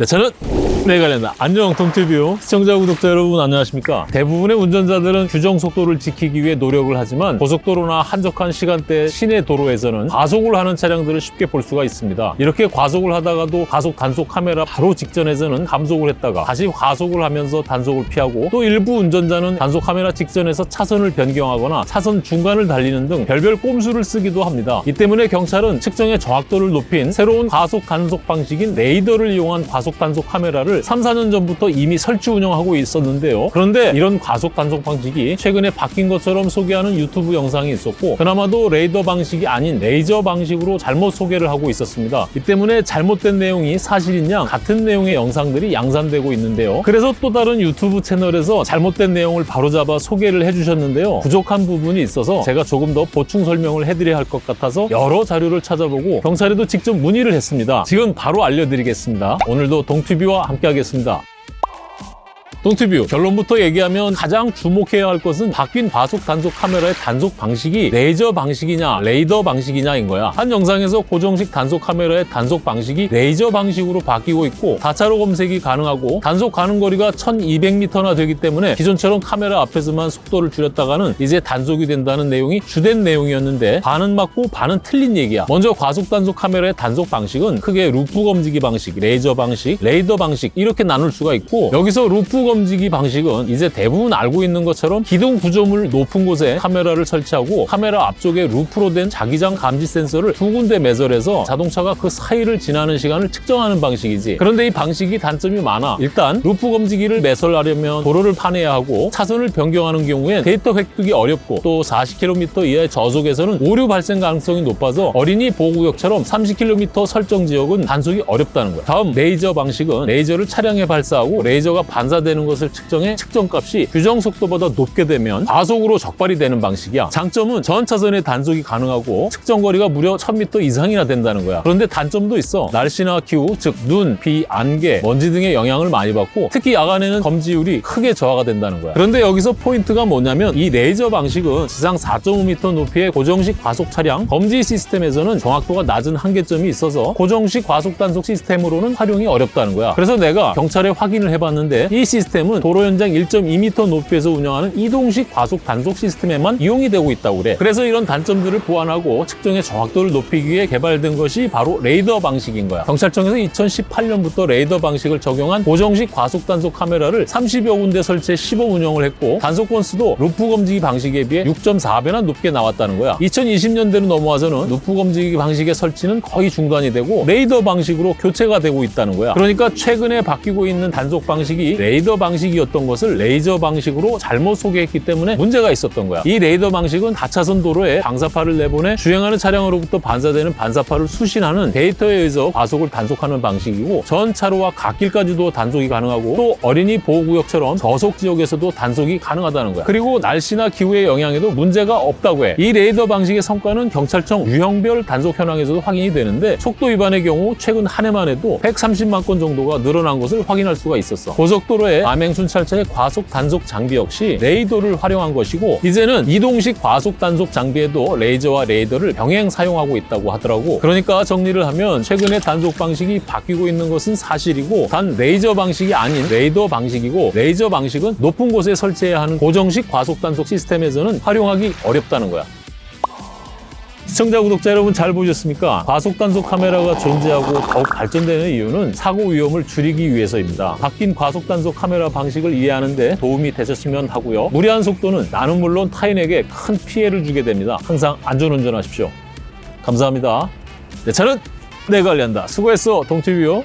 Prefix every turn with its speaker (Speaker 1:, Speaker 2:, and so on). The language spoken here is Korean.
Speaker 1: 네, 저는 내관련다 안녕 동티뷰 시청자 구독자 여러분 안녕하십니까? 대부분의 운전자들은 규정 속도를 지키기 위해 노력을 하지만 고속도로나 한적한 시간대 시내 도로에서는 과속을 하는 차량들을 쉽게 볼 수가 있습니다. 이렇게 과속을 하다가도 과속 단속 카메라 바로 직전에서는 감속을 했다가 다시 과속을 하면서 단속을 피하고 또 일부 운전자는 단속 카메라 직전에서 차선을 변경하거나 차선 중간을 달리는 등 별별 꼼수를 쓰기도 합니다. 이 때문에 경찰은 측정의 정확도를 높인 새로운 과속 단속 방식인 레이더를 이용한 과속 단속 카메라를 3, 4년 전부터 이미 설치 운영하고 있었는데요. 그런데 이런 과속 단속 방식이 최근에 바뀐 것처럼 소개하는 유튜브 영상이 있었고 그나마도 레이더 방식이 아닌 레이저 방식으로 잘못 소개를 하고 있었습니다. 이 때문에 잘못된 내용이 사실인 양 같은 내용의 영상들이 양산되고 있는데요. 그래서 또 다른 유튜브 채널에서 잘못된 내용을 바로잡아 소개를 해주셨는데요. 부족한 부분이 있어서 제가 조금 더 보충 설명을 해드려야 할 것 같아서 여러 자료를 찾아보고 경찰에도 직접 문의를 했습니다. 지금 바로 알려드리겠습니다. 오늘도 동티뷰와 함께 하겠습니다. 동티뷰. 결론부터 얘기하면 가장 주목해야 할 것은 바뀐 과속 단속 카메라의 단속 방식이 레이저 방식이냐 레이더 방식이냐인 거야. 한 영상에서 고정식 단속 카메라의 단속 방식이 레이저 방식으로 바뀌고 있고 다차로 검색이 가능하고 단속 가능 거리가 1200m나 되기 때문에 기존처럼 카메라 앞에서만 속도를 줄였다가는 이제 단속이 된다는 내용이 주된 내용이었는데 반은 맞고 반은 틀린 얘기야. 먼저 과속 단속 카메라의 단속 방식은 크게 루프 검지기 방식, 레이저 방식, 레이더 방식 이렇게 나눌 수가 있고 여기서 루프 검지기 방식은 이제 대부분 알고 있는 것처럼 기둥 구조물 높은 곳에 카메라를 설치하고 카메라 앞쪽에 루프로 된 자기장 감지 센서를 두 군데 매설해서 자동차가 그 사이를 지나는 시간을 측정하는 방식이지. 그런데 이 방식이 단점이 많아. 일단 루프 검지기를 매설하려면 도로를 파내야 하고 차선을 변경하는 경우엔 데이터 획득이 어렵고 또 40km 이하의 저속에서는 오류 발생 가능성이 높아서 어린이 보호구역처럼 30km 설정 지역은 단속이 어렵다는 거야. 다음 레이저 방식은 레이저를 차량에 발사하고 레이저가 반사되는 것을 측정해 측정값이 규정 속도보다 높게 되면 과속으로 적발이 되는 방식이야. 장점은 전 차선에 단속이 가능하고 측정 거리가 무려 1000m 이상이나 된다는 거야. 그런데 단점도 있어. 날씨나 기후, 즉 눈, 비, 안개, 먼지 등의 영향을 많이 받고 특히 야간에는 검지율이 크게 저하가 된다는 거야. 그런데 여기서 포인트가 뭐냐면 이 레이저 방식은 지상 4.5m 높이의 고정식 과속 차량 검지 시스템에서는 정확도가 낮은 한계점이 있어서 고정식 과속 단속 시스템으로는 활용이 어렵다는 거야. 그래서 내가 경찰에 확인을 해봤는데 이 시스템 시스템은 도로 현장 1.2m 높이에서 운영하는 이동식 과속 단속 시스템에만 이용이 되고 있다고 그래. 그래서 이런 단점들을 보완하고 측정의 정확도를 높이기 위해 개발된 것이 바로 레이더 방식인 거야. 경찰청에서 2018년부터 레이더 방식을 적용한 고정식 과속 단속 카메라를 30여 군데 설치해 시범 운영을 했고 단속 건수도 루프 검지기 방식에 비해 6.4배나 높게 나왔다는 거야. 2020년대로 넘어와서는 루프 검지기 방식의 설치는 거의 중단이 되고 레이더 방식으로 교체가 되고 있다는 거야. 그러니까 최근에 바뀌고 있는 단속 방식이 레이더 방식이었던 것을 레이저 방식으로 잘못 소개했기 때문에 문제가 있었던 거야. 이 레이더 방식은 다차선 도로에 방사파를 내보내 주행하는 차량으로부터 반사되는 반사파를 수신하는 데이터에 의해서 과속을 단속하는 방식이고 전 차로와 갓길까지도 단속이 가능하고 또 어린이 보호구역처럼 저속 지역에서도 단속이 가능하다는 거야. 그리고 날씨나 기후의 영향에도 문제가 없다고 해. 이 레이더 방식의 성과는 경찰청 유형별 단속 현황에서도 확인이 되는데 속도 위반의 경우 최근 한 해만 해도 130만 건 정도가 늘어난 것을 확인할 수가 있었어. 고속도로에 암행 순찰차의 과속 단속 장비 역시 레이더를 활용한 것이고 이제는 이동식 과속 단속 장비에도 레이저와 레이더를 병행 사용하고 있다고 하더라고. 그러니까 정리를 하면 최근에 단속 방식이 바뀌고 있는 것은 사실이고 단 레이저 방식이 아닌 레이더 방식이고 레이저 방식은 높은 곳에 설치해야 하는 고정식 과속 단속 시스템에서는 활용하기 어렵다는 거야. 시청자, 구독자 여러분 잘 보셨습니까? 과속 단속 카메라가 존재하고 더욱 발전되는 이유는 사고 위험을 줄이기 위해서입니다. 바뀐 과속 단속 카메라 방식을 이해하는 데 도움이 되셨으면 하고요. 무리한 속도는 나는 물론 타인에게 큰 피해를 주게 됩니다. 항상 안전운전하십시오. 감사합니다. 내 차는 내가 관리한다. 수고했어, 동티뷰요.